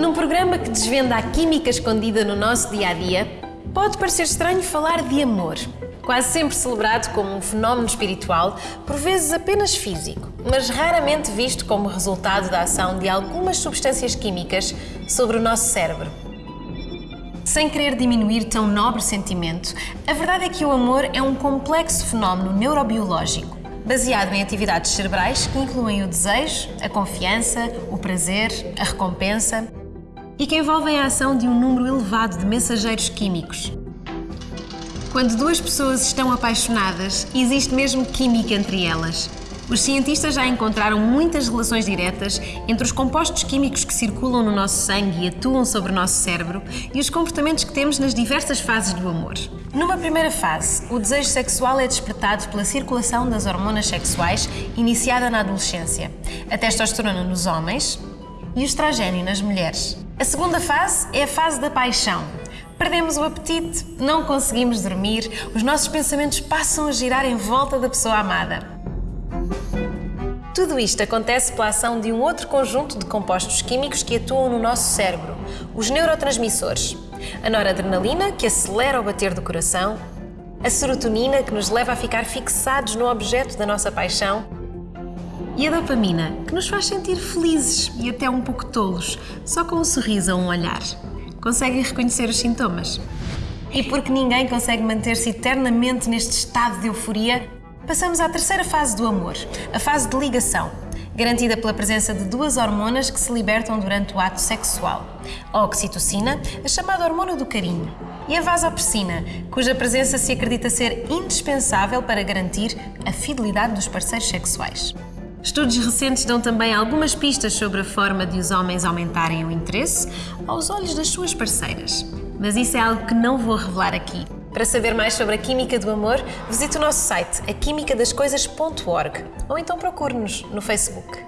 Num programa que desvenda a química escondida no nosso dia a dia, pode parecer estranho falar de amor, quase sempre celebrado como um fenómeno espiritual, por vezes apenas físico, mas raramente visto como resultado da ação de algumas substâncias químicas sobre o nosso cérebro. Sem querer diminuir tão nobre sentimento, a verdade é que o amor é um complexo fenómeno neurobiológico, baseado em atividades cerebrais que incluem o desejo, a confiança, o prazer, a recompensa e que envolvem a ação de um número elevado de mensageiros químicos. Quando duas pessoas estão apaixonadas, existe mesmo química entre elas. Os cientistas já encontraram muitas relações diretas entre os compostos químicos que circulam no nosso sangue e atuam sobre o nosso cérebro e os comportamentos que temos nas diversas fases do amor. Numa primeira fase, o desejo sexual é despertado pela circulação das hormonas sexuais iniciada na adolescência, a testosterona nos homens e o estrogênio nas mulheres. A segunda fase é a fase da paixão. Perdemos o apetite, não conseguimos dormir, os nossos pensamentos passam a girar em volta da pessoa amada. Tudo isto acontece pela ação de um outro conjunto de compostos químicos que atuam no nosso cérebro, os neurotransmissores. A noradrenalina, que acelera o bater do coração, a serotonina, que nos leva a ficar fixados no objeto da nossa paixão, e a dopamina, que nos faz sentir felizes e até um pouco tolos, só com um sorriso ou um olhar. Conseguem reconhecer os sintomas? E porque ninguém consegue manter-se eternamente neste estado de euforia, Passamos à terceira fase do amor, a fase de ligação, garantida pela presença de duas hormonas que se libertam durante o ato sexual. A oxitocina, a chamada hormona do carinho, e a vasopressina, cuja presença se acredita ser indispensável para garantir a fidelidade dos parceiros sexuais. Estudos recentes dão também algumas pistas sobre a forma de os homens aumentarem o interesse aos olhos das suas parceiras. Mas isso é algo que não vou revelar aqui. Para saber mais sobre a química do amor, visite o nosso site aquimicadascoisas.org ou então procure-nos no Facebook.